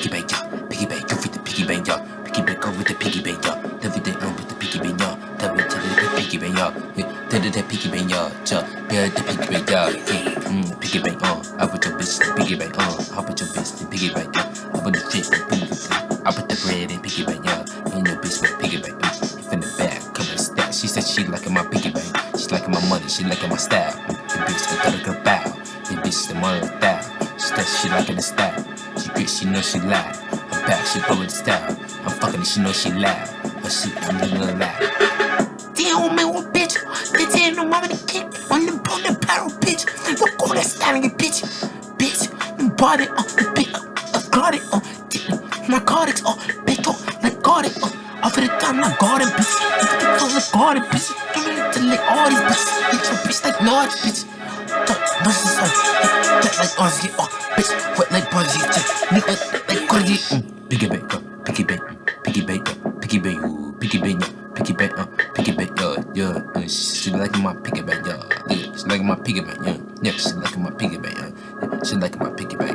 piggy bank, yeah. Piggy bank, go with the piggy bank, yeah. Piggy bank, go with the piggy bank, yeah. Everything on with the piggy bank, yeah. Tell me, tell the piggy bank, yeah. Me the piggy bank, yeah. Yeah, yeah, the piggy bank, yeah. Mm, piggy bank, uh. I put your bitch in piggy bank, uh. I put your bitch in piggy bank, yeah. I put the shit in piggy bank. I put the bread in piggy bank, yeah. And your bitch with piggy bank, uh. If in the back, come and stack. She said she liking my piggy bank. She liking my money, she liking my style. The bitch, I gotta go bow. The bitch, the money style. She said she liking the style. She good, she know she loud. I'm back, she with the style. I'm fucking, she know she loud. But she, I'm living loud. Damn, man, what bitch? They tell no mama to kick on the the barrel, bitch. Look all that styling, bitch. Bitch, body, uh, bitch, uh, got it, uh, narcotics, uh, bitch, uh, narcotic, uh, off of the time, I got it, bitch. It's the garden, bitch. You really to lick all these bitches. Bitch, bitch like large, bitch. Like Ozzy, uh, bitch, wet like Buzzy, nigga, like Cardi, mm. Piggy bank, uh, piggy bank, piggy bank, uh, piggy bank, ooh, piggy bank, yeah. Piggy bank, uh, piggy bank, yeah, yeah. Uh, she like my piggy bank, yeah. yeah. She like my piggy bank, yeah. Yeah, she like my piggy bank, yeah. She like my piggy bank.